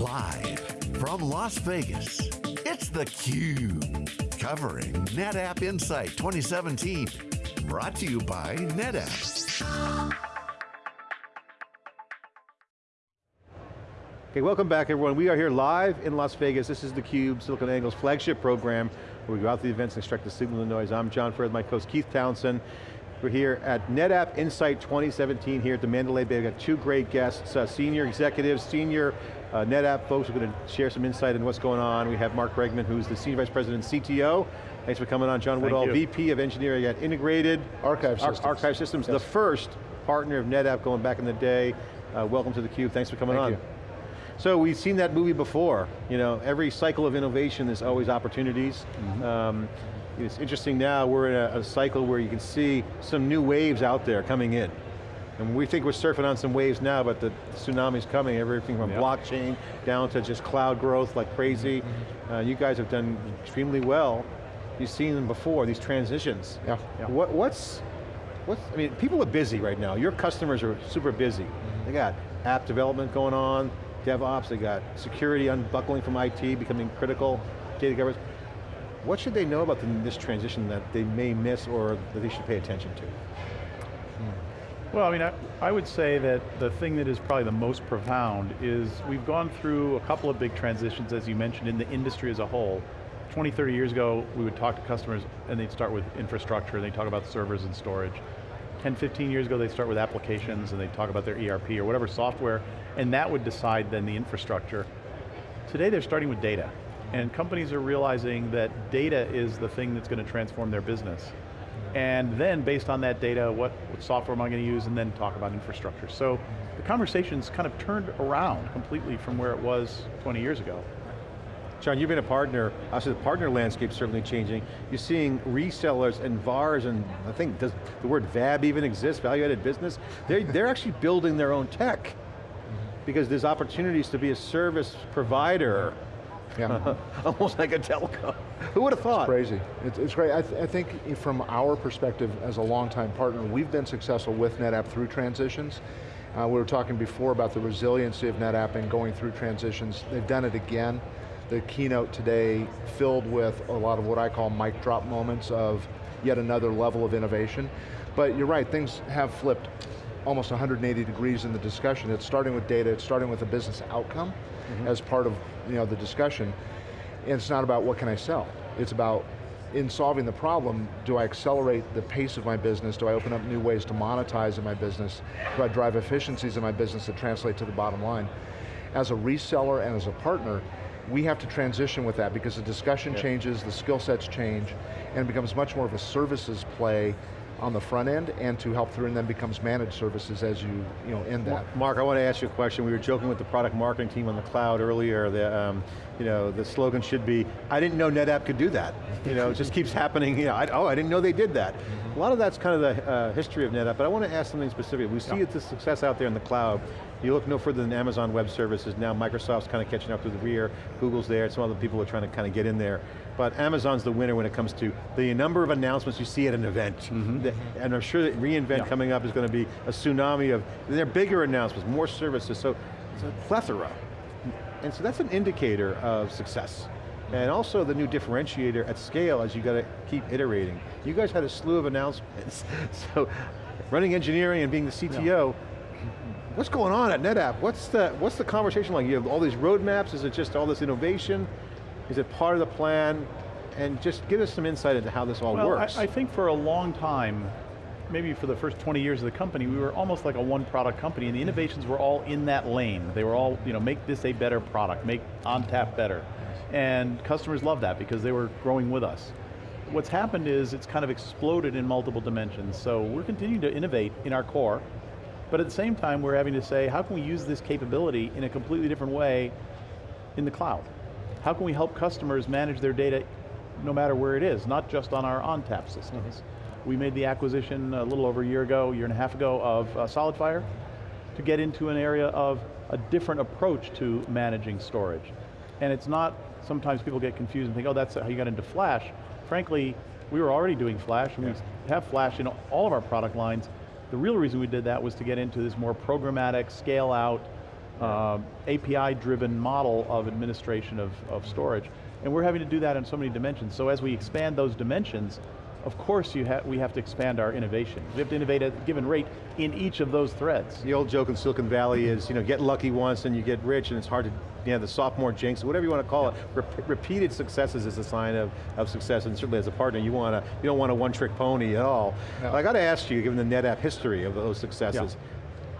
Live from Las Vegas, it's theCUBE. Covering NetApp Insight 2017. Brought to you by NetApp. Okay, welcome back everyone. We are here live in Las Vegas. This is theCUBE, SiliconANGLE's flagship program, where we go out to the events and extract the signal and noise. I'm John Furrier, my co-host Keith Townsend. We're here at NetApp Insight 2017 here at the Mandalay Bay. We've got two great guests, uh, senior executives, senior uh, NetApp folks are going to share some insight on what's going on. We have Mark Bregman, who's the Senior Vice President CTO. Thanks for coming on. John Woodall, VP of Engineering at Integrated Archive Systems. Ar Archive Systems, yes. the first partner of NetApp going back in the day. Uh, welcome to theCUBE, thanks for coming Thank on. You. So we've seen that movie before. You know, every cycle of innovation, there's always opportunities. Mm -hmm. um, it's interesting now, we're in a, a, cycle where you can see some new waves out there coming in. And we think we're surfing on some waves now, but the tsunami's coming, everything from yep. blockchain down to just cloud growth like crazy. Mm -hmm. uh, you guys have done extremely well. You've seen them before, these transitions. Yeah. yeah. What, what's, what's, I mean, people are busy right now. Your customers are super busy. Mm -hmm. They got app development going on, DevOps, they got security unbuckling from IT, becoming critical, data governance. What should they know about the, this transition that they may miss or that they should pay attention to? Well, I mean, I, I, would say that the thing that is probably the most profound is we've gone through a couple of big transitions, as you mentioned, in the industry as a whole. 20, 30 years ago, we would talk to customers and they'd start with infrastructure, and they'd talk about servers and storage. 10, 15 years ago, they'd start with applications and they'd talk about their ERP or whatever software, and that would decide then the infrastructure. Today, they're starting with data. And companies are realizing that data is the thing that's going to transform their business. And then based on that data, what, what software am I going to use, and then talk about infrastructure. So the conversation's kind of turned around completely from where it was 20 years ago. John, you've been a partner, also the partner landscape's certainly changing. You're seeing resellers and VARs, and I think, does the word VAB even exist, value-added business? They're, they're actually building their own tech because there's opportunities to be a service provider yeah. Almost like a telco. Who would have thought? It's crazy. It's, it's great. I, th I, think from our perspective as a longtime partner, we've been successful with NetApp through transitions. Uh, we were talking before about the resiliency of NetApp and going through transitions. They've done it again. The keynote today filled with a lot of what I call mic drop moments of yet another level of innovation. But you're right, things have flipped almost 180 degrees in the discussion. It's starting with data, it's starting with a business outcome mm -hmm. as part of you know, the discussion. And it's not about what can I sell. It's about in solving the problem, do I accelerate the pace of my business? Do I open up new ways to monetize in my business? Do I drive efficiencies in my business that translate to the bottom line? As a reseller and as a partner, we have to transition with that because the discussion changes, the skill sets change, and it becomes much more of a services play on the front end and to help through and then becomes managed services as you, you know, end that. Mark, I want to ask you a question. We were joking with the product marketing team on the cloud earlier. The, um, you know, the slogan should be, I didn't know NetApp could do that. You know, it just keeps happening. You know, I, oh, I didn't know they did that. A lot of that's kind of the uh, history of NetApp, but I want to ask something specific. We see yeah. the success out there in the cloud. You look no further than Amazon Web Services. Now Microsoft's kind of catching up to the rear. Google's there. Some other people are trying to kind of get in there. But Amazon's the winner when it comes to the number of announcements you see at an event. Mm -hmm. the, and I'm sure that reInvent yeah. coming up is going to be a tsunami of, they're bigger announcements, more services, so it's a plethora. And so that's an indicator of success. And also the new differentiator at scale as you got to keep iterating. You guys had a slew of announcements. so running engineering and being the CTO, yeah. what's going on at NetApp? What's the, what's the conversation like? You have all these roadmaps, is it just all this innovation? Is it part of the plan? And just give us some insight into how this all well, works. I, I think for a long time, maybe for the first 20 years of the company, we were almost like a one product company and the innovations were all in that lane. They were all, you know, make this a better product, make ONTAP better. And customers love that because they were growing with us. What's happened is it's kind of exploded in multiple dimensions. So we're continuing to innovate in our core, but at the same time we're having to say, how can we use this capability in a completely different way in the cloud? How can we help customers manage their data no matter where it is, not just on our ONTAP systems. Mm -hmm. We made the acquisition a little over a year ago, year and a half ago of uh, SolidFire to get into an area of a different approach to managing storage. And it's not sometimes people get confused and think, oh, that's how you got into Flash. Frankly, we were already doing Flash, and yeah. we have Flash in all of our product lines. The real reason we did that was to get into this more programmatic, scale out, um, API-driven model of administration of, of storage. And we're having to do that in so many dimensions. So as we expand those dimensions, of course you ha we have to expand our innovation. We have to innovate at a given rate in each of those threads. The old joke in Silicon Valley is, you know, get lucky once and you get rich and it's hard to, you know, the sophomore jinx, whatever you want to call it. Rep repeated successes is a sign of, of success and certainly as a partner, you want to, you don't want a one trick pony at all. No. But I got to ask you, given the NetApp history of those successes,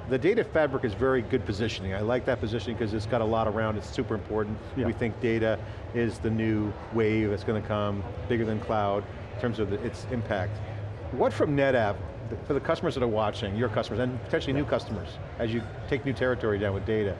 the data fabric is very good positioning. I like that positioning because it's got a lot around, it, it's super important. Yeah. We think data is the new wave that's going to come, bigger than cloud, in terms of the, its impact. What from NetApp, for the customers that are watching, your customers, and potentially new customers, as you take new territory down with data,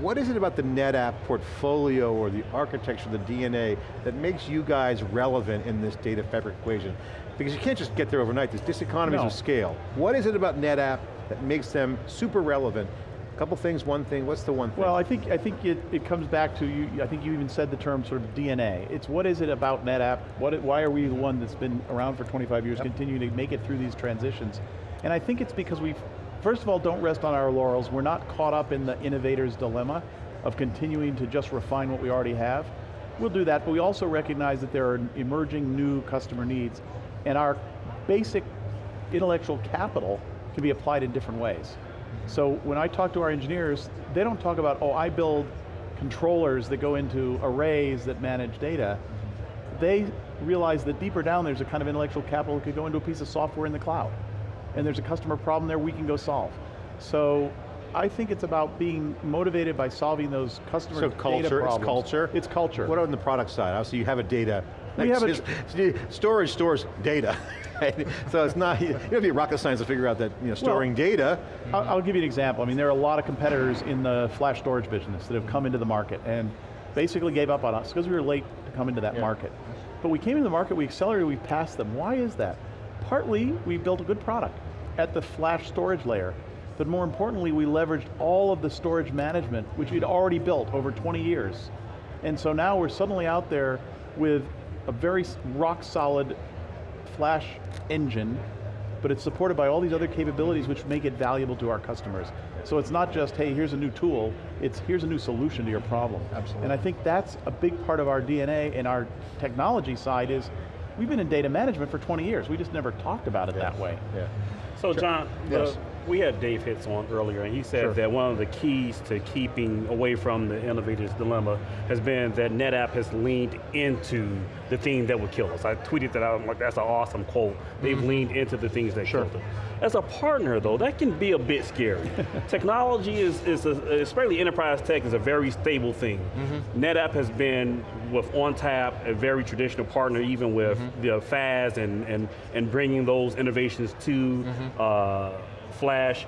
what is it about the NetApp portfolio or the architecture, the DNA, that makes you guys relevant in this data fabric equation? Because you can't just get there overnight, there's diseconomies No. of scale. What is it about NetApp that makes them super relevant? Couple things, one thing, what's the one thing? Well, I think, I think it, it comes back to, you. I think you even said the term sort of DNA. It's what is it about NetApp, what, why are we the one that's been around for 25 years, continuing to make it through these transitions? And I think it's because we, first of all, don't rest on our laurels. We're not caught up in the innovator's dilemma of continuing to just refine what we already have. We'll do that, but we also recognize that there are emerging new customer needs, and our basic intellectual capital can be applied in different ways. So when I talk to our engineers, they don't talk about, oh, I build controllers that go into arrays that manage data. They realize that deeper down there's a kind of intellectual capital that could go into a piece of software in the cloud. And there's a customer problem there we can go solve. So I think it's about being motivated by solving those customer So data culture, it's problems. culture? It's culture. What on the product side? Obviously you have a data. We have just- storage stores data. so it's not, you don't have to be rocket science to figure out that you know, storing data, I'll, I'll give you an example. I mean, there are a lot of competitors in the flash storage business that have come into the market and basically gave up on us because we were late to come into that Yeah. market. But we came into the market, we accelerated, we passed them. Why is that? Partly, we built a good product at the flash storage layer, but more importantly, we leveraged all of the storage management, which we'd already built over 20 years. And so now we're suddenly out there with a very rock solid flash engine, but it's supported by all these other capabilities which make it valuable to our customers. So it's not just, hey, here's a new tool, it's here's a new solution to your problem. Absolutely. And I think that's a big part of our DNA and our technology side is, we've been in data management for 20 years, we just never talked about it that way. yeah. So John, the- Yes. We had Dave Hitz on earlier, and he said Sure. that one of the keys to keeping away from the innovator's dilemma has been that NetApp has leaned into the thing that would kill us. I tweeted that out, I'm like, that's an awesome quote. They've leaned into the things that. Sure. killed them. As a partner though, that can be a bit scary. Technology is, is a, especially enterprise tech is a very stable thing. Mm-hmm. NetApp has been with ONTAP, a very traditional partner even with Mm-hmm. the FAS and, and, and bringing those innovations to Mm-hmm. uh, Flash.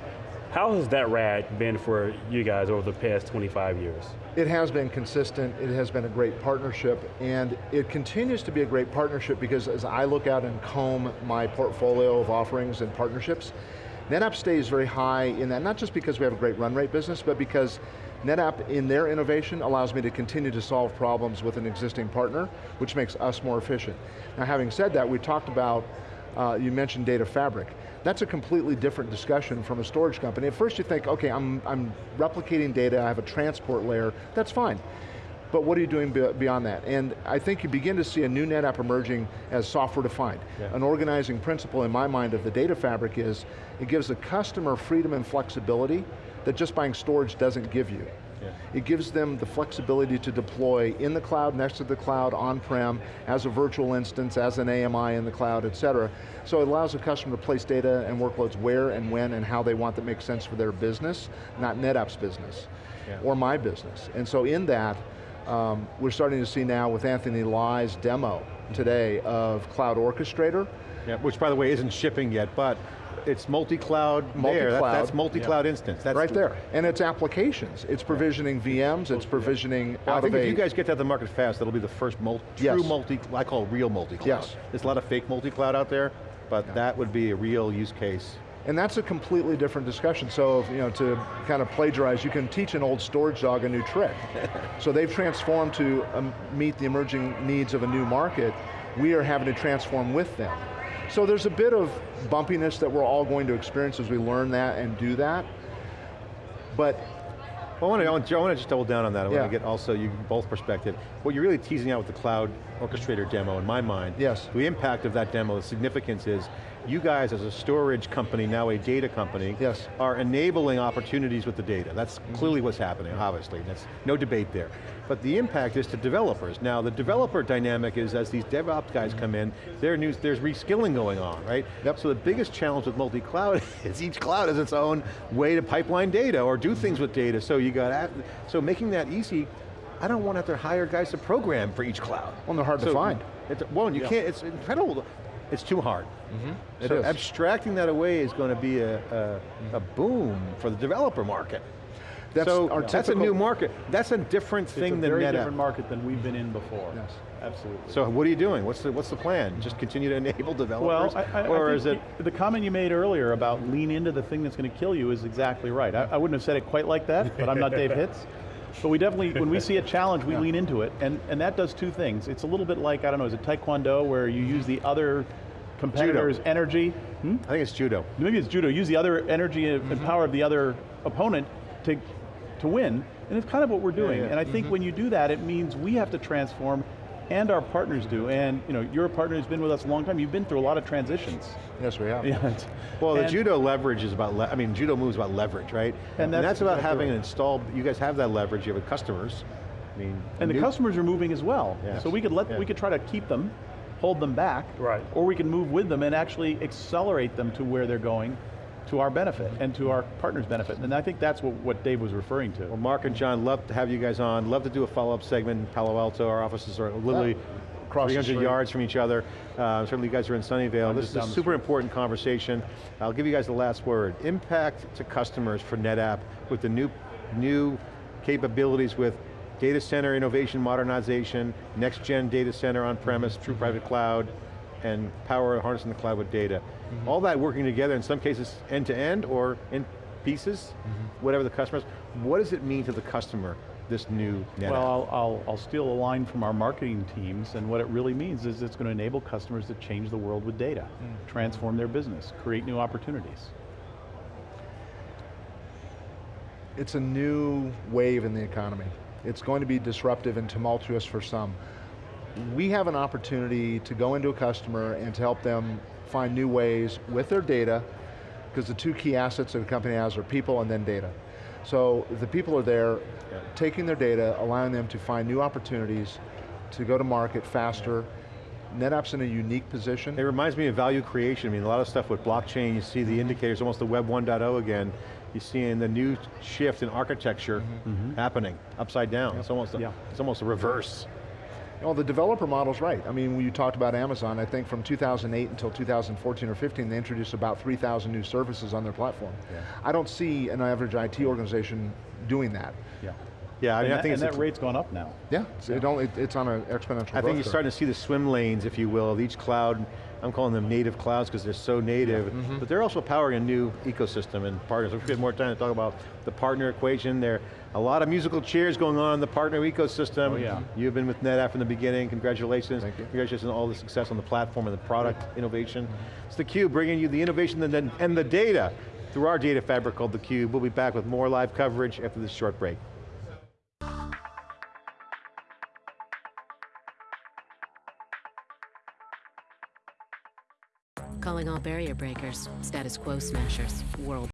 How has that ride been for you guys over the past 25 years? It has been consistent, it has been a great partnership, and it continues to be a great partnership because as I look out and comb my portfolio of offerings and partnerships, NetApp stays very high in that, not just because we have a great run rate business, but because NetApp in their innovation allows me to continue to solve problems with an existing partner, which makes us more efficient. Now having said that, we talked about, uh, you mentioned data fabric. That's a completely different discussion from a storage company. At first you think, okay, I'm, I'm replicating data, I have a transport layer, that's fine. But what are you doing beyond that? And I think you begin to see a new NetApp emerging as software defined. Yeah. An organizing principle in my mind of the data fabric is, it gives the customer freedom and flexibility that just buying storage doesn't give you. Yeah. It gives them the flexibility to deploy in the cloud, next to the cloud, on-prem, as a virtual instance, as an AMI in the cloud, et cetera. So it allows the customer to place data and workloads where and when and how they want that makes sense for their business, not NetApp's business, Yeah. or my business. And so in that, um, we're starting to see now with Anthony Lye's demo today of Cloud Orchestrator, Yeah, which by the way isn't shipping yet, but it's multi-cloud there. That- Multi-cloud. That's multi-cloud instance. That's right there. And it's applications. It's provisioning VMs, it's provisioning Well, I think of if a... you guys get that to the market fast, that'll be the first mul Yes. true multi, I call it real multi-cloud. Yes. There's a lot of fake multi-cloud out there, but that would be a real use case. And that's a completely different discussion. So, you know, to kind of plagiarize, you can teach an old storage dog a new trick. so they've transformed to um, meet the emerging needs of a new market. We are having to transform with them. So there's a bit of bumpiness that we're all going to experience as we learn that and do that. But Well, I want to, I want, I want to just double down on that. I Yeah. want to get also you both perspective. What you're really teasing out with the cloud orchestrator demo, in my mind, Yes. the impact of that demo, the significance is, you guys as a storage company, now a data company, Yes. are enabling opportunities with the data. That's clearly what's happening, obviously. That's no debate there. But the impact is to developers. Now, the developer dynamic is as these DevOps guys come in, news, there's reskilling going on, right? Yep. So the biggest challenge with multi-cloud is each cloud has its own way to pipeline data or do things with data. So you got, so making that easy, I don't want to have to hire guys to program for each cloud. Well, they're hard to find. It's, well, you can't, it's incredible. It's too hard. Mm-hmm. It so is. abstracting that away is going to be a, a, mm-hmm. a boom for the developer market. That's so our that's a new market. That's a different It's thing a than very NetApp. different market than we've been in before. Yes. Absolutely. So what are you doing? What's the, what's the plan? Just continue to enable developers? Well, I, I, or I is it, the comment you made earlier about lean into the thing that's going to kill you is exactly right. I, I wouldn't have said it quite like that, but I'm not Dave Hitz. But we definitely, when we see a challenge, we lean into it, and, and that does two things. It's a little bit like, I don't know, is it Taekwondo, where you use the other competitor's energy? Hmm? I think it's judo. Maybe it's judo. Use the other energy and and power of the other opponent to, to win, and it's kind of what we're doing. yeah. And I think when you do that, it means we have to transform, and our partners do. And you know, you're a partner who's been with us a long time. You've been through a lot of transitions. Yes, we have. Yeah. Well, the and- judo leverage is about, le I mean, judo moves about leverage, right? And that's about exactly having right. an installed, you guys have that leverage, you have customers. I mean, And the customers are moving as well. Yes. So we could let Yeah. we could try to keep them, hold them back, Right. or we can move with them and actually accelerate them to where they're going to our benefit and to our partners' benefit. And I think that's what, what Dave was referring to. Well, Mark and John, love to have you guys on. Love to do a follow-up segment in Palo Alto. Our offices are literally Across 300 yards from each other. Uh, certainly you guys are in Sunnyvale. This is a super important conversation. I'll give you guys the last word. Impact to customers for NetApp with the new, new capabilities with data center innovation modernization, next gen data center on-premise, true private cloud, and power harnessing the cloud with data. Mm-hmm. All that working together, in some cases end-to-end or in pieces, Mm-hmm. whatever the customers. What does it mean to the customer, this new NetApp? Well, I'll, I'll, I'll steal a line from our marketing teams, and what it really means is it's going to enable customers to change the world with data, transform their business, create new opportunities. It's a new wave in the economy. It's going to be disruptive and tumultuous for some. We have an opportunity to go into a customer and to help them find new ways with their data, because the two key assets that a company has are people and then data. So the people are there, taking their data, allowing them to find new opportunities, to go to market faster. NetApp's in a unique position. It reminds me of value creation. I mean, a lot of stuff with blockchain, you see the mm-hmm. indicators, almost the Web 1.0 again. You're seeing the new shift in architecture mm-hmm. happening, upside down. It's almost, a, Yeah. it's almost a reverse. Well, the developer model's right. I mean, when you talked about Amazon, I think from 2008 until 2014 or 15, they introduced about 3,000 new services on their platform. I don't see an average IT organization doing that. Yeah. Yeah, I mean, and I think and that rate's gone up now. Yeah, it's, It only, it's on an exponential I think you're curve. starting to see the swim lanes, if you will, of each cloud. I'm calling them native clouds because they're so native, Mm-hmm. but they're also powering a new ecosystem and partners. If we have more time to talk about the partner equation, there are a lot of musical chairs going on in the partner ecosystem. Oh, yeah. You've been with NetApp from the beginning, congratulations. Thank you. Congratulations on all the success on the platform and the product innovation. It's theCUBE bringing you the innovation and the, and the data through our data fabric called theCUBE. We'll be back with more live coverage after this short break. Calling all barrier breakers, status quo smashers, world